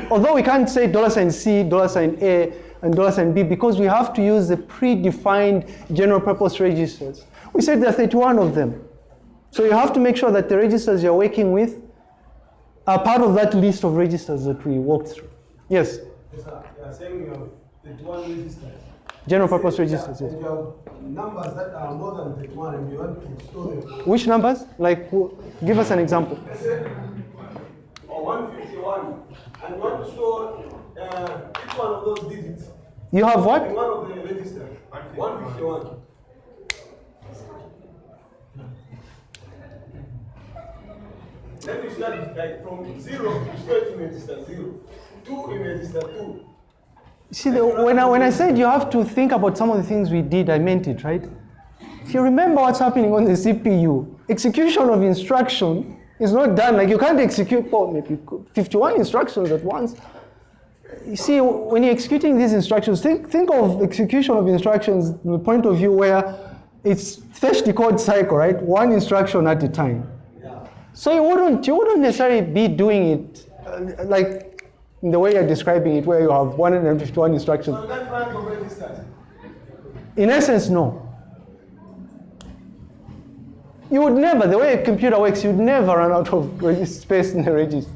Although we can't say dollar sign C, dollar sign A, and dollar sign B because we have to use the predefined general purpose registers. We said there are 31 of them. So you have to make sure that the registers you're working with are part of that list of registers that we walked through. Yes, Yes, sir. You are saying you have 31 registers. general purpose registers, yes. You have numbers that are more than 31 and you want to store them. Which numbers? Like, give us an example. Or 151, and you want to store uh, each one of those digits You have in what? one of the registers. 151. Then you start like from zero, it in register zero, two in register two. See, the, when, I, when I said you have to think about some of the things we did, I meant it, right? If you remember what's happening on the CPU, execution of instruction is not done. Like you can't execute well, maybe 51 instructions at once. You see, when you're executing these instructions, think, think of execution of instructions from the point of view where it's fetch decode cycle, right? One instruction at a time. So you wouldn't, you wouldn't necessarily be doing it uh, like in the way you're describing it, where you have 151 instructions. So that rank of registers. In essence, no. You would never, the way a computer works, you'd never run out of space in the register.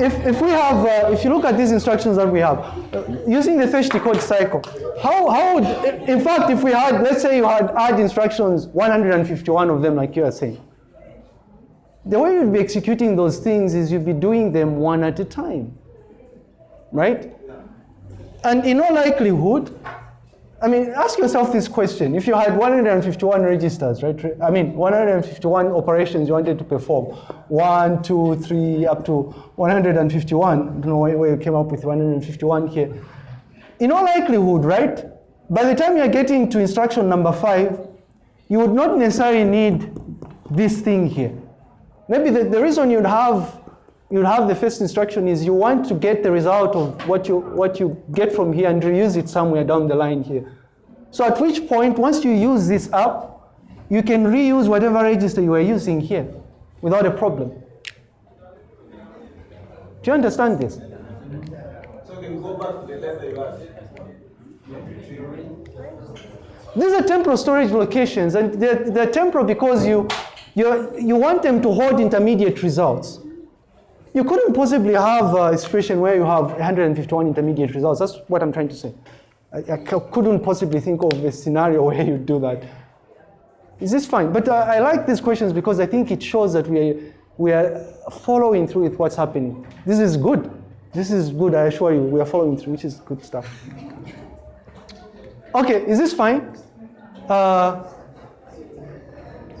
If, if we have, uh, if you look at these instructions that we have, uh, using the fetch decode cycle, how, how would, in fact, if we had, let's say you had add instructions, 151 of them, like you are saying, the way you'd be executing those things is you'd be doing them one at a time, right? And in all likelihood, I mean, ask yourself this question. If you had 151 registers, right? I mean, 151 operations you wanted to perform, one, two, three, up to 151. I don't know where you came up with 151 here. In all likelihood, right? By the time you're getting to instruction number five, you would not necessarily need this thing here. Maybe the, the reason you'd have you'd have the first instruction is you want to get the result of what you what you get from here and reuse it somewhere down the line here. So at which point, once you use this up, you can reuse whatever register you are using here without a problem. Do you understand this? So you can go back to the letter you had. These are temporal storage locations, and they're, they're temporal because you, you, you want them to hold intermediate results. You couldn't possibly have a situation where you have 151 intermediate results. That's what I'm trying to say. I couldn't possibly think of a scenario where you do that. Is this fine? But uh, I like these questions because I think it shows that we are, we are following through with what's happening. This is good. This is good, I assure you. We are following through, which is good stuff. Okay, is this fine? Uh,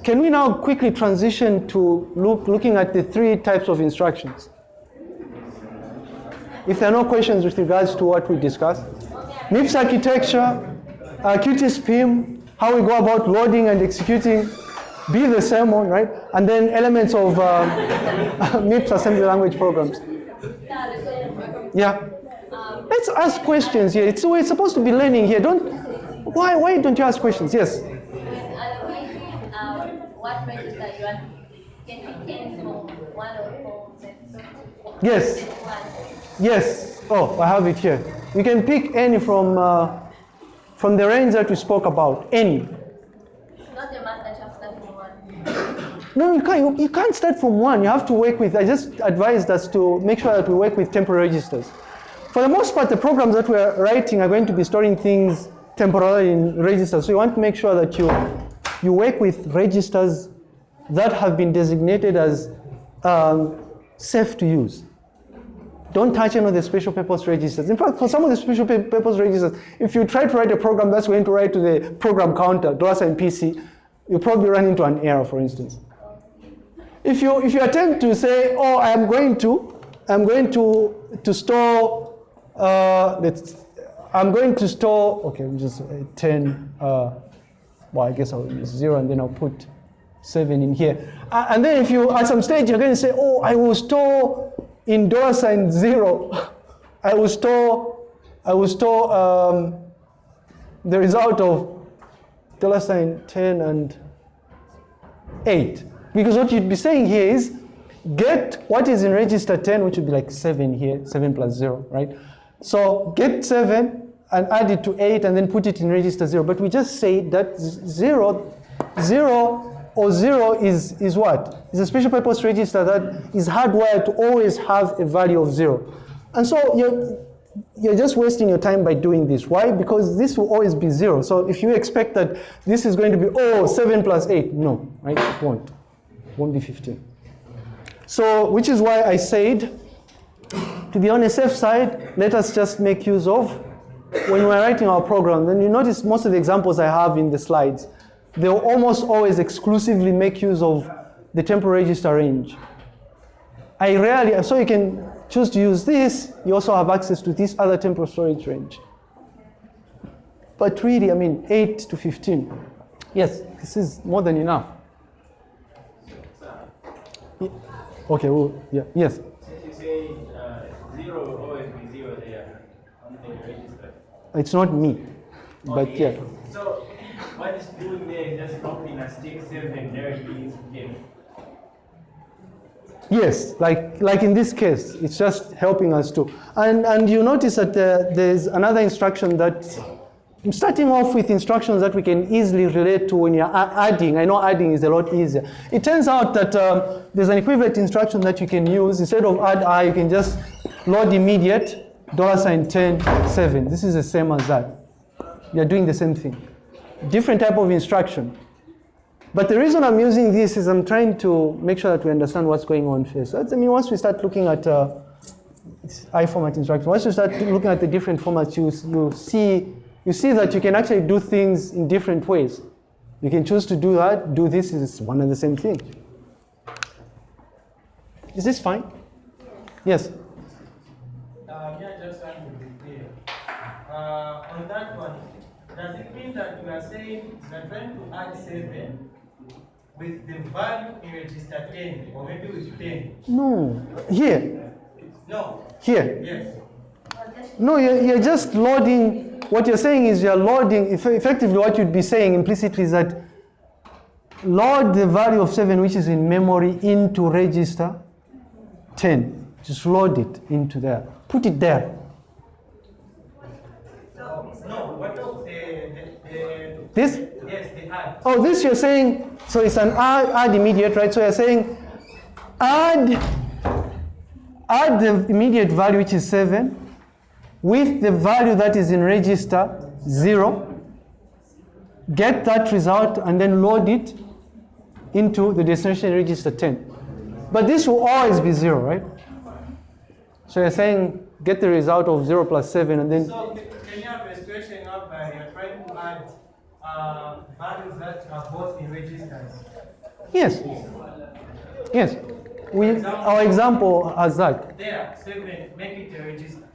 can we now quickly transition to look, looking at the three types of instructions? If there are no questions with regards to what we discussed, MIPS architecture, uh, QtSpim, how we go about loading and executing, be the same one, right? And then elements of um, MIPS assembly language programs. Yeah. Let's ask questions here. It's we're supposed to be learning here. Don't. Why? Why don't you ask questions? Yes. What register you want, can you change from one or four to Yes. Yes. Oh, I have it here. You can pick any from uh, from the range that we spoke about. Any. Not the master chapter from one. No, you can't, you, you can't start from one. You have to work with, I just advised us to make sure that we work with temporary registers. For the most part, the programs that we're writing are going to be storing things temporarily in registers. So you want to make sure that you, you work with registers that have been designated as um, safe to use. Don't touch any of the special purpose registers. In fact, for some of the special purpose registers, if you try to write a program that's going to write to the program counter, dollar sign PC, you probably run into an error, for instance. If you if you attempt to say, oh, I'm going to, I'm going to to store, uh, I'm going to store, okay, just uh, 10, uh, well, I guess I'll use zero and then I'll put seven in here. Uh, and then if you, at some stage, you're going to say, oh, I will store in dollar sign zero. I will store, I will store um, the result of dollar sign 10 and 8. Because what you'd be saying here is get what is in register 10, which would be like 7 here, 7 plus 0, right? So get 7 and add it to 8 and then put it in register 0. But we just say that 0, 0 or 0 is, is what? Is a special purpose register that is hardwired to always have a value of 0. And so you're, you're just wasting your time by doing this. Why? Because this will always be 0. So if you expect that this is going to be, oh, 7 plus 8, no, right? It won't. Won't be 15. So, which is why I said, to be on the safe side, let us just make use of, when we're writing our program, then you notice most of the examples I have in the slides, they'll almost always exclusively make use of the temporal register range. I rarely, so you can choose to use this, you also have access to this other temporal storage range. But really, I mean, 8 to 15. Yes, this is more than enough. Okay, well, yeah, yes. Since you say uh, 0 it's not me, but Okay, yeah. So what it's doing there is just dropping a stick there it is again. Yes, like, like in this case, it's just helping us to. And, and you notice that uh, there's another instruction that, I'm starting off with instructions that we can easily relate to when you're adding. I know adding is a lot easier. It turns out that um, there's an equivalent instruction that you can use. Instead of add i, you can just load immediate, dollar sign 10, 7. This is the same as that. You're doing the same thing. Different type of instruction. But the reason I'm using this is I'm trying to make sure that we understand what's going on first. That's, I mean, once we start looking at uh, it's I format instruction, once you start looking at the different formats, you, you see you see that you can actually do things in different ways. You can choose to do that, do this is one and the same thing. Is this fine? Yes. Uh, yeah, just trying to be clear. Uh, on that one, does it mean that you are saying you are trying to add seven with the value in register ten, or maybe with ten? No. Here. No. Here. Yes. No, you're, you're just loading. What you're saying is you're loading. Effectively, what you'd be saying implicitly is that load the value of 7, which is in memory, into register 10. Just load it into there. Put it there. No. What of the the, the This? yes the add? Oh, this you're saying. So it's an add, add immediate, right? So you're saying add add the immediate value, which is 7, with the value that is in register 0. Get that result and then load it into the destination register 10. But this will always be 0, right? So you're saying get the result of 0 plus 7 and then. So can you have a situation you're trying to add uh, values that are both in registers? Yes. Yes. We, our example has that. There, seven, make it a register.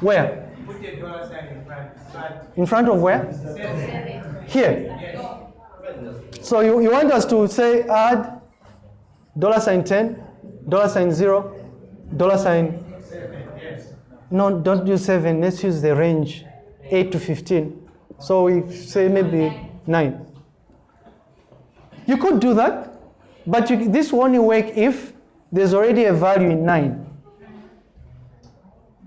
Where? Put a dollar sign in front. Add In front of where? seven. Here. Yes. So you, you want us to say add dollar sign 10, dollar sign 0, dollar sign. Seven, yes. No, don't use 7. Let's use the range 8 to 15. So we say maybe 9. You could do that, but you, this will only work if there's already a value in 9.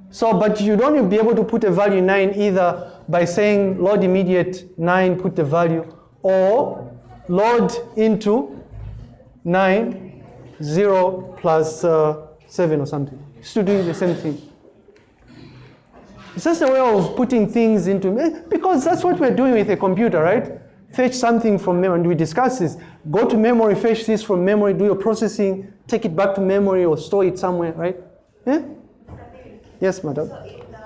So, but you'd only be able to put a value in 9 either by saying load immediate 9, put the value, or load into 9, 0 plus uh, 7 or something. Still doing the same thing. It's just a way of putting things into, because that's what we're doing with a computer, right? Fetch something from memory, and we discuss this. Go to memory, fetch this from memory, do your processing, take it back to memory or store it somewhere, right? Yeah? Yes, madam. So in the,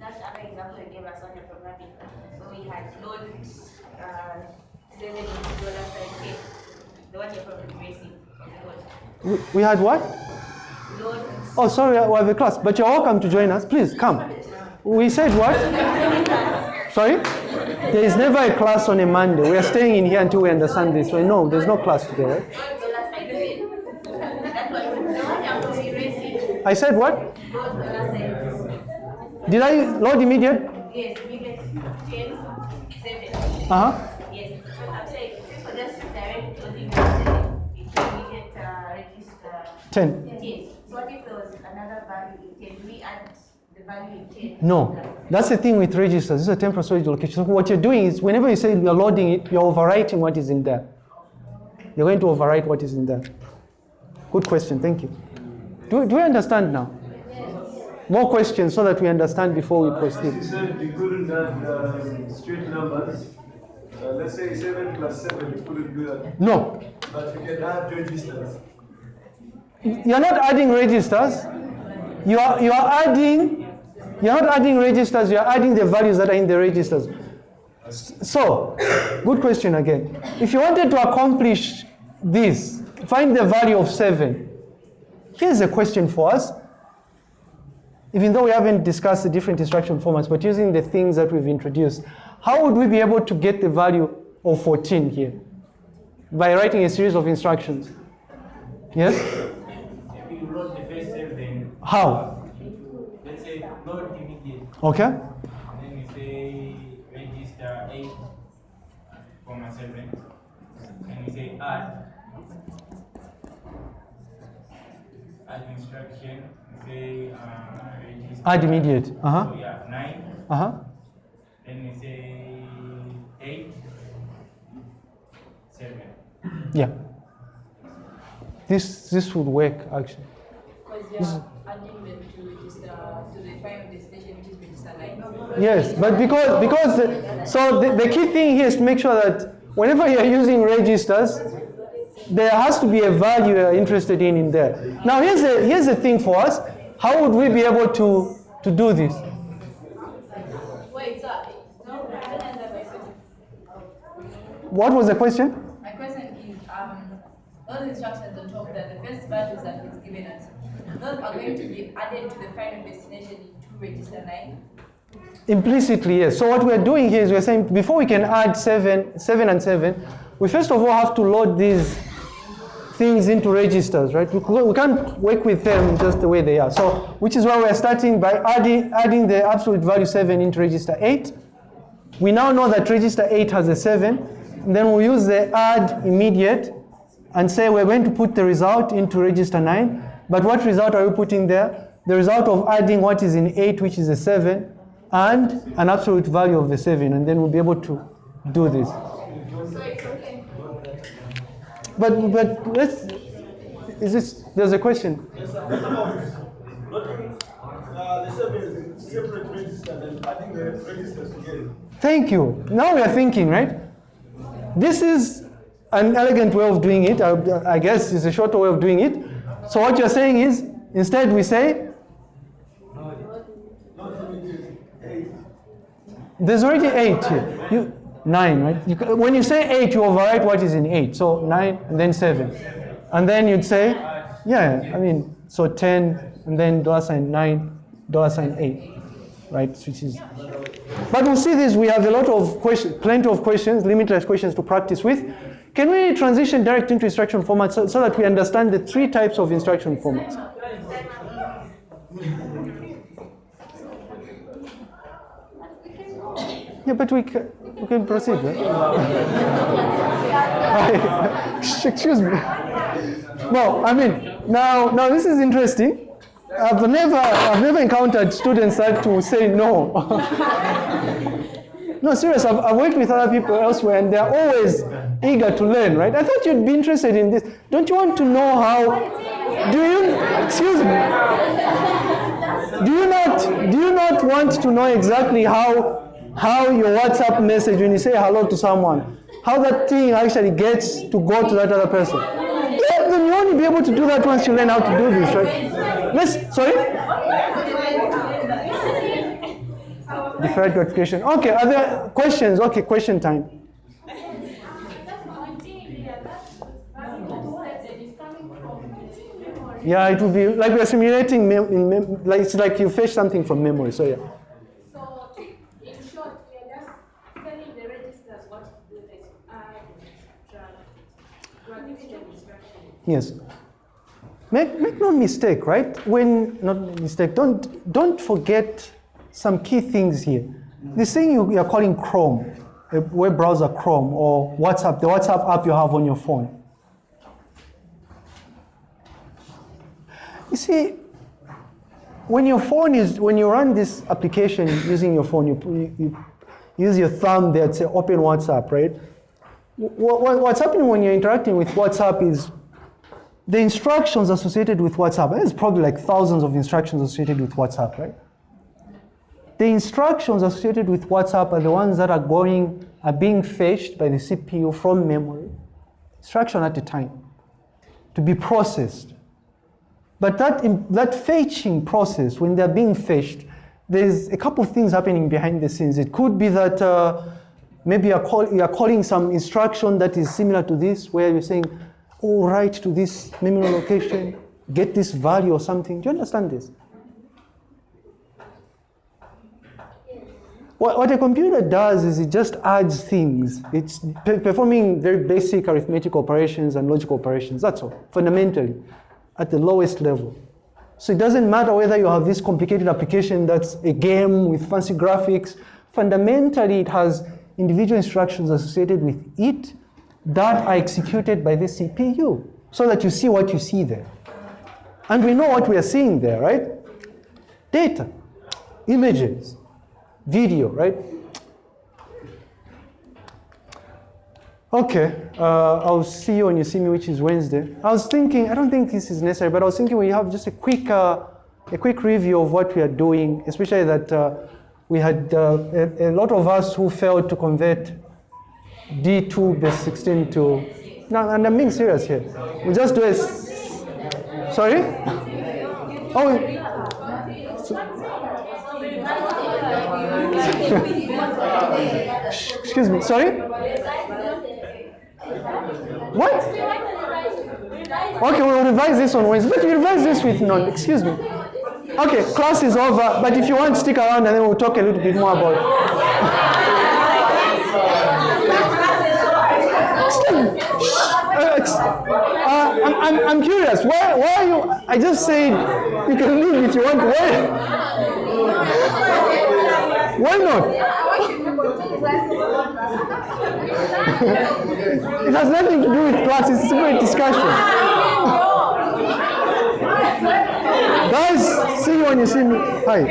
that other example you gave us on the programming, where we had load, uh, seven into dollar sign K, the one you're probably racing on the board. We, we had what? Load, Oh, sorry, we have a class, but you're welcome to join us. Please come. We said what? Sorry? There is never a class on a Monday. We are staying in here until we understand this. So no, there's no class today, right? I said what? Did I load immediate? Yes, ten. Yes, immediate, uh. 10. Yes, so what if there was another value in ten, we add the value in ten? No, that's the thing with registers. This is a temporal storage location. So what you're doing is whenever you say you're loading it, you're overwriting what is in there. You're going to overwrite what is in there. Good question, thank you. Do, do we understand now? More questions so that we understand before we You proceed. said you couldn't add um, straight numbers. Uh, let's say 7 plus 7, you couldn't do that. No, But you can add registers. You're not adding registers. You are, you are adding, you're not adding registers, you're adding the values that are in the registers. So, good question again. If you wanted to accomplish this, find the value of 7. Here's a question for us. Even though we haven't discussed the different instruction formats, but using the things that we've introduced, how would we be able to get the value of 14 here? By writing a series of instructions. Yes? If you wrote the first seven, How? let's say load immediate, Okay? and then you say register eight, comma seven, and you say add. Add instruction, you say uh, register. Add immediate. Uh-huh. So yeah, nine, Uh-huh. then you say eight, seven. Yeah. This this would work actually. Because you them to register, to the final destination, which is register nine. Yes, but because because the, so the, the key thing here is to make sure that whenever you're using registers, there has to be a value you're interested in in there. Now here's the here's the thing for us. How would we be able to to do this? Wait, sir, no, I don't answer my question. What was the question? My question is, um, those instructions on top there, the first values that it's given us, those are going to be added to the final destination to register nine. Implicitly, yes. So what we're doing here is we're saying before we can add seven, seven and seven, we first of all have to load these things into registers, right? We, can't work with them just the way they are. So, which is why we're starting by adding, adding the absolute value seven into register eight. We now know that register eight has a seven. And then we'll use the add immediate and say we're going to put the result into register nine. But what result are you putting there? The result of adding what is in eight, which is a seven, and an absolute value of the seven, and then we'll be able to do this. But but let's is this there's a question. 7? Thank you. Now we are thinking, right? This is an elegant way of doing it. I, I guess it's a shorter way of doing it. So what you're saying is, instead we say, there's already eight here. You, nine, right? You, when you say eight, you overwrite what is in eight. So nine and then seven. And then you'd say, yeah, I mean, so 10 and then dollar sign nine, dollar sign eight, right? Which is but we'll see this, we have a lot of questions, plenty of questions, limitless questions to practice with. Can we transition direct into instruction formats so, so that we understand the three types of instruction formats? Yeah, but we can, we can proceed, right? Excuse me. No, I mean, now, now this is interesting. I've never, I've never encountered students that will say no. no, serious. I've, I've worked with other people elsewhere, and they're always eager to learn, right? I thought you'd be interested in this. Don't you want to know how? Do you? Excuse me. Do you not? Do you not want to know exactly how how your WhatsApp message when you say hello to someone, how that thing actually gets to go to that other person? Yeah, then you only be able to do that once you learn how to do this, right? Let's. Sorry. Deferred gratification. Okay, are there questions? Okay, question time. Yeah, it will be like we're simulating mem- in mem- like it's like you fetch something from memory. So yeah. So, in short, we are just telling the registers what to do next. Gratification instruction. Yes. Make, make no mistake, right? When not mistake, don't don't forget some key things here. This thing you, you are calling Chrome, a web browser Chrome, or WhatsApp, the WhatsApp app you have on your phone. You see, when your phone is when you run this application using your phone, you, you, use your thumb there to open WhatsApp, right? What, what, what's happening when you're interacting with WhatsApp is the instructions associated with WhatsApp, there's probably like thousands of instructions associated with WhatsApp, right? The instructions associated with WhatsApp are the ones that are going, are being fetched by the CPU from memory, instruction at a time, to be processed. But that, that fetching process, when they're being fetched, there's a couple of things happening behind the scenes. It could be that uh, maybe you're, call, you're calling some instruction that is similar to this, where you're saying, oh, write to this memory location, get this value or something. Do you understand this? What, what a computer does is it just adds things. It's performing very basic arithmetic operations and logical operations. That's all, fundamentally, at the lowest level. So it doesn't matter whether you have this complicated application that's a game with fancy graphics. Fundamentally, it has individual instructions associated with it that are executed by the CPU so that you see what you see there. And we know what we are seeing there, right? Data, images, video, right? Okay, uh, I'll see you when you see me, which is Wednesday. I was thinking, I don't think this is necessary, but I was thinking we have just a quick, uh, a quick review of what we are doing, especially that uh, we had uh, a, a lot of us who failed to convert D2 base 16 to, no, and I'm being serious here. We just do a, sorry? Oh, excuse me, sorry? What? Okay, we'll revise this on Wednesday, but we revise this with none, excuse me. Okay, class is over, but if you want, stick around and then we'll talk a little bit more about me. Uh, uh, I'm, I'm, I'm curious. Why, why are you? I just said you can leave if you want. Why? Why not? it has nothing to do with class. It's a discussion. Guys, see you when you see me. Hi.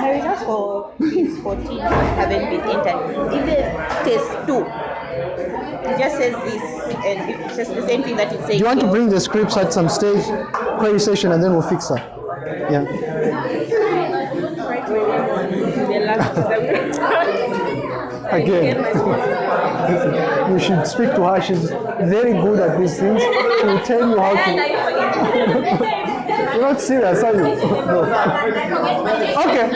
The results for quiz 14 haven't been entered. The test 2, it just says this, and it says the same thing that it says. Do you want to bring the scripts at some stage, query session, and then we'll fix that? Yeah. Again, you should speak to her. She's very good at these things. She will tell you how to. You're not serious, are you? No. Okay.